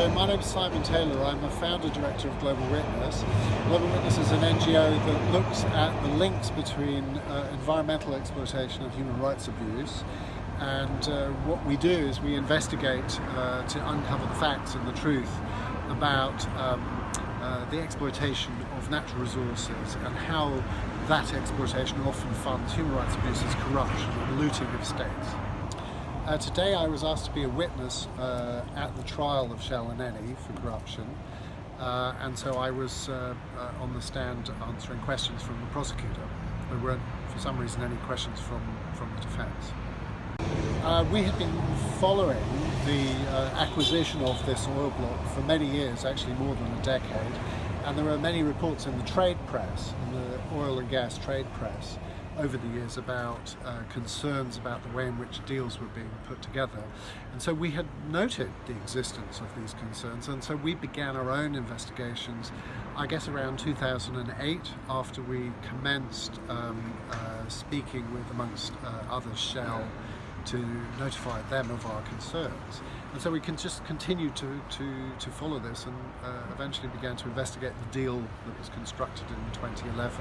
So my name is Simon Taylor. I'm a founder director of Global Witness. Global Witness is an NGO that looks at the links between uh, environmental exploitation and human rights abuse. And uh, what we do is we investigate uh, to uncover the facts and the truth about um, uh, the exploitation of natural resources and how that exploitation often funds human rights abuses, corruption and looting of states. Uh, today I was asked to be a witness uh, at the trial of Shell and Eni for corruption uh, and so I was uh, uh, on the stand answering questions from the prosecutor. There weren't for some reason any questions from, from the defence. Uh, we have been following the acquisition of this oil block for many years, actually more than a decade, and there are many reports in the trade press, in the oil and gas trade press, over the years about uh, concerns about the way in which deals were being put together. And so we had noted the existence of these concerns and so we began our own investigations I guess around 2008 after we commenced um, uh, speaking with amongst uh, others Shell to notify them of our concerns. And so we can just continue to, to, to follow this and uh, eventually began to investigate the deal that was constructed in 2011.